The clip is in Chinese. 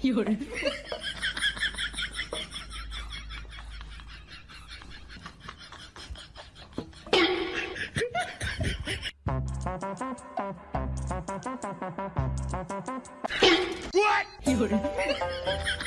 有人。有人。